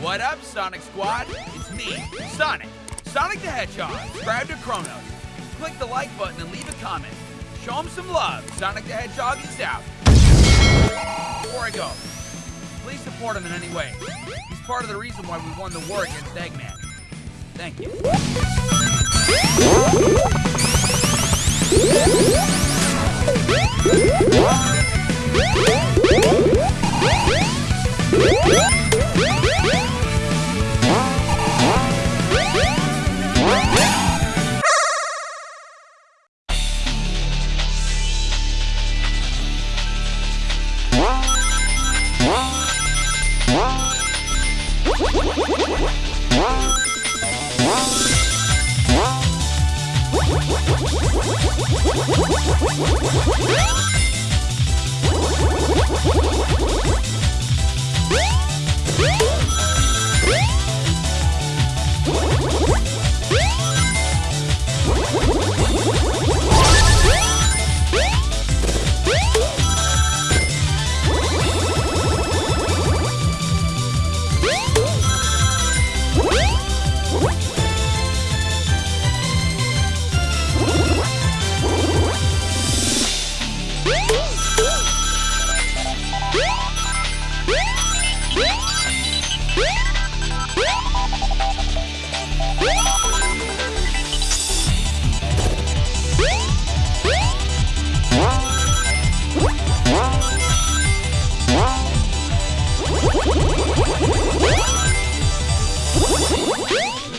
What up, Sonic Squad? It's me, Sonic. Sonic the Hedgehog. Subscribe to Chronos. Click the like button and leave a comment. Show him some love. Sonic the Hedgehog is out. Before I go, please support him in any way. He's part of the reason why we won the war against Eggman. Thank you. Woo! Okay.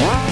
Bye.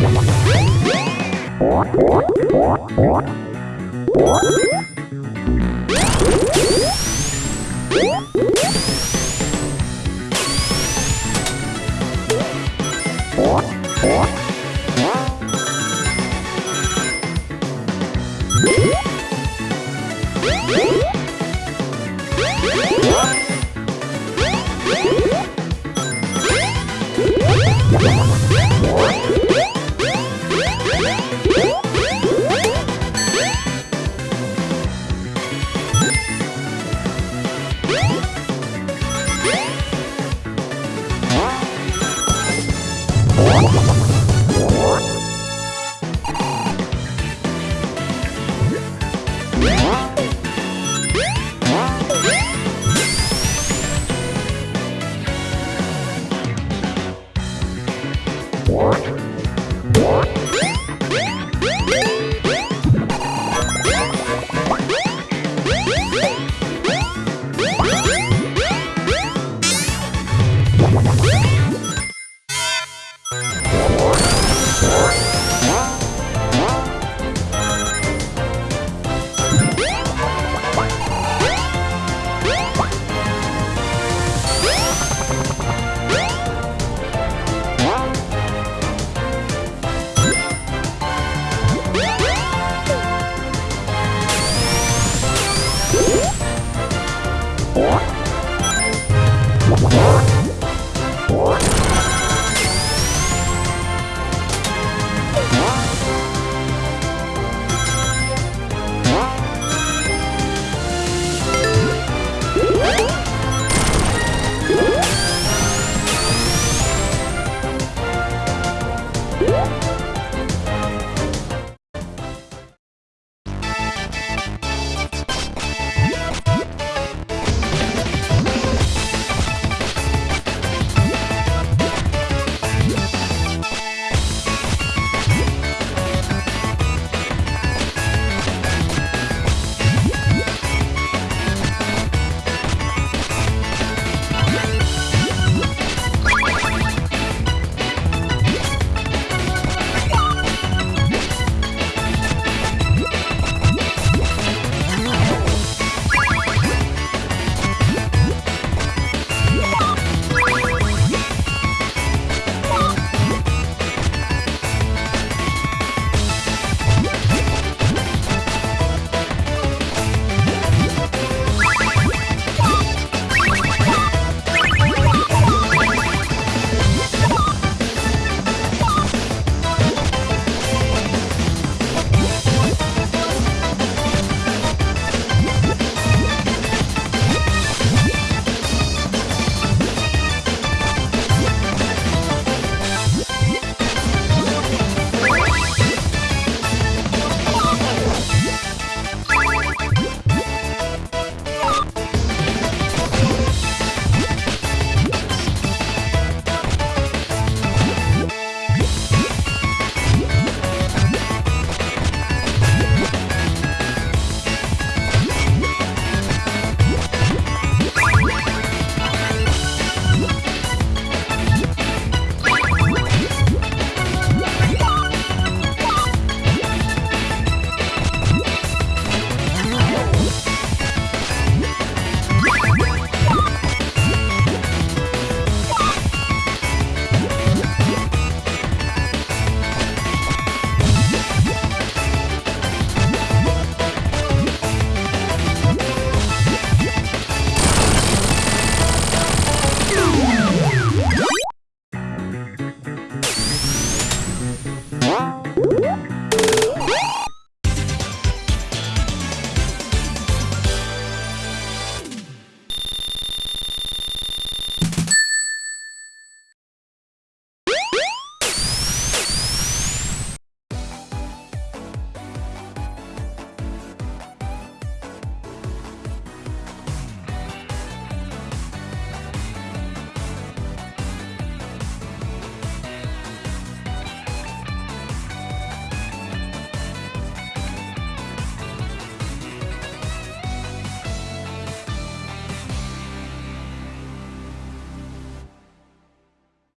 What? Woo!